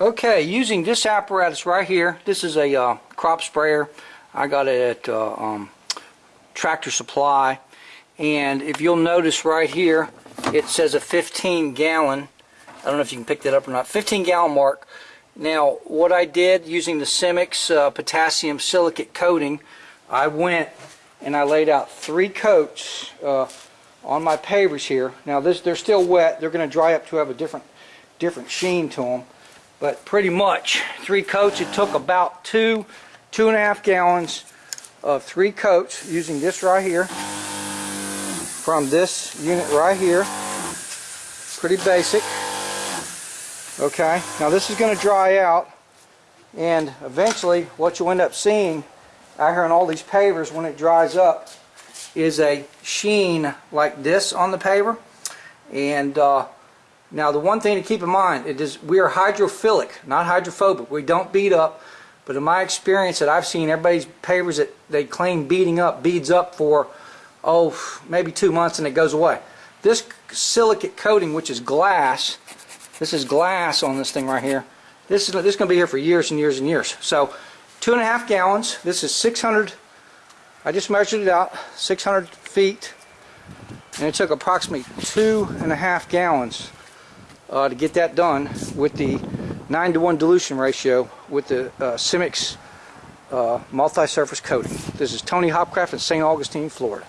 Okay, using this apparatus right here, this is a uh, crop sprayer. I got it at uh, um, Tractor Supply. And if you'll notice right here, it says a 15 gallon. I don't know if you can pick that up or not. 15 gallon mark. Now, what I did using the Simix uh, potassium silicate coating, I went and I laid out three coats uh, on my pavers here. Now, this they're still wet. They're going to dry up to have a different different sheen to them. But pretty much three coats. It took about two, two and a half gallons of three coats using this right here from this unit right here. Pretty basic. Okay, now this is going to dry out and eventually what you'll end up seeing out here on all these pavers when it dries up is a sheen like this on the paver and uh, now the one thing to keep in mind it is we are hydrophilic not hydrophobic we don't beat up but in my experience that I've seen everybody's pavers that they claim beating up beads up for oh maybe two months and it goes away this silicate coating which is glass this is glass on this thing right here. This is this is going to be here for years and years and years. So two and a half gallons. This is 600. I just measured it out. 600 feet, and it took approximately two and a half gallons uh, to get that done with the nine to one dilution ratio with the uh, Simix uh, multi-surface coating. This is Tony Hopcraft in St. Augustine, Florida.